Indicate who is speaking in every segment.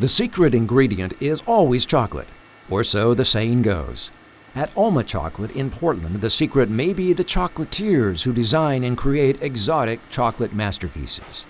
Speaker 1: The secret ingredient is always chocolate, or so the saying goes. At Alma Chocolate in Portland, the secret may be the chocolatiers who design and create exotic chocolate masterpieces.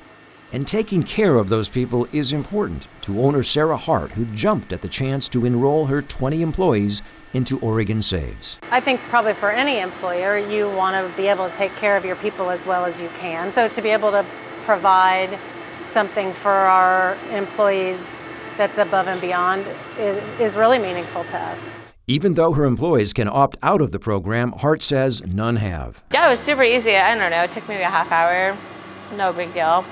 Speaker 1: And taking care of those people is important to owner Sarah Hart, who jumped at the chance to enroll her 20 employees into Oregon Saves.
Speaker 2: I think probably for any employer, you want to be able to take care of your people as well as you can. So to be able to provide something for our employees that's above and beyond is, is really meaningful to us.
Speaker 1: Even though her employees can opt out of the program, Hart says none have.
Speaker 3: Yeah, it was super easy. I don't know, it took maybe a half hour. No big deal.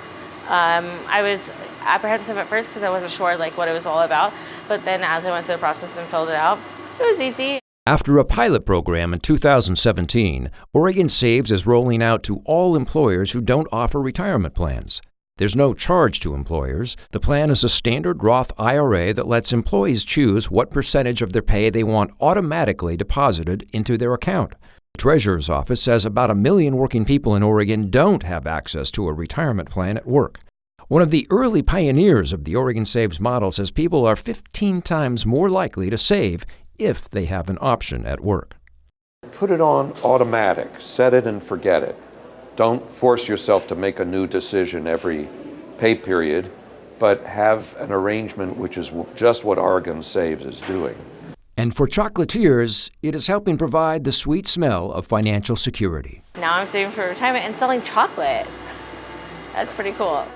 Speaker 3: Um, I was apprehensive at first because I wasn't sure like what it was all about, but then as I went through the process and filled it out, it was easy.
Speaker 1: After a pilot program in 2017, Oregon Saves is rolling out to all employers who don't offer retirement plans. There's no charge to employers. The plan is a standard Roth IRA that lets employees choose what percentage of their pay they want automatically deposited into their account. The Treasurer's Office says about a million working people in Oregon don't have access to a retirement plan at work. One of the early pioneers of the Oregon Saves model says people are 15 times more likely to save if they have an option at work.
Speaker 4: Put it on automatic, set it and forget it. Don't force yourself to make a new decision every pay period, but have an arrangement which is just what Oregon Saves is doing.
Speaker 1: And for chocolatiers, it is helping provide the sweet smell of financial security.
Speaker 3: Now I'm saving for retirement and selling chocolate. That's pretty cool.